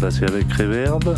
ça se fait avec reverb.